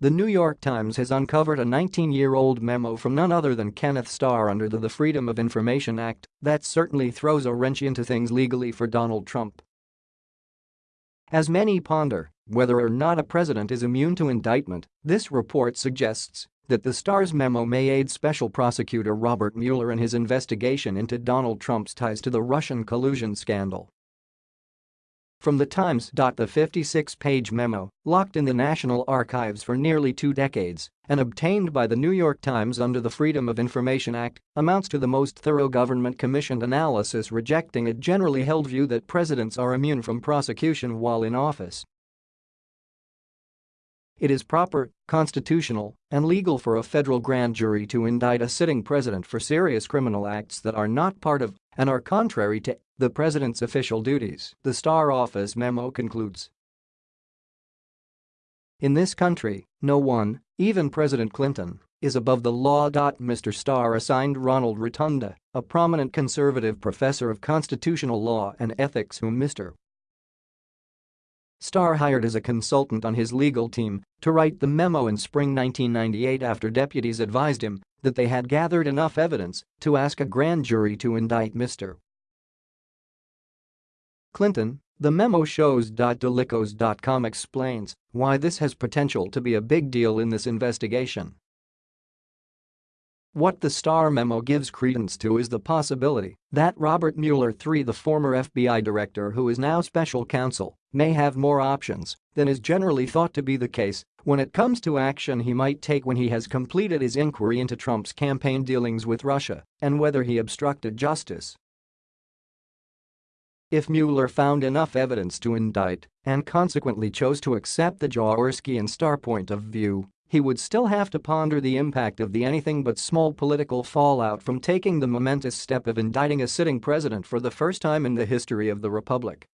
The New York Times has uncovered a 19-year-old memo from none other than Kenneth Starr under the, the Freedom of Information Act that certainly throws a wrench into things legally for Donald Trump. As many ponder whether or not a president is immune to indictment, this report suggests that the Starr's memo may aid Special Prosecutor Robert Mueller in his investigation into Donald Trump's ties to the Russian collusion scandal. From the Times. The 56-page memo, locked in the National Archives for nearly two decades and obtained by the New York Times under the Freedom of Information Act, amounts to the most thorough government-commissioned analysis rejecting a generally held view that presidents are immune from prosecution while in office. It is proper, constitutional, and legal for a federal grand jury to indict a sitting president for serious criminal acts that are not part of and are contrary to the president's official duties, the Starr office memo concludes. In this country, no one, even President Clinton, is above the law. Mr. Starr assigned Ronald Rotunda, a prominent conservative professor of constitutional law and ethics whom Mr. Starr hired as a consultant on his legal team to write the memo in spring 1998 after deputies advised him that they had gathered enough evidence to ask a grand jury to indict Mr. Clinton, the memo shows. DailyKos.com explains why this has potential to be a big deal in this investigation. What the Starr memo gives credence to is the possibility that Robert Mueller III the former FBI director who is now special counsel may have more options than is generally thought to be the case when it comes to action he might take when he has completed his inquiry into Trump's campaign dealings with Russia and whether he obstructed justice. If Mueller found enough evidence to indict and consequently chose to accept the Jaworski and Starr point of view, he would still have to ponder the impact of the anything but small political fallout from taking the momentous step of indicting a sitting president for the first time in the history of the republic.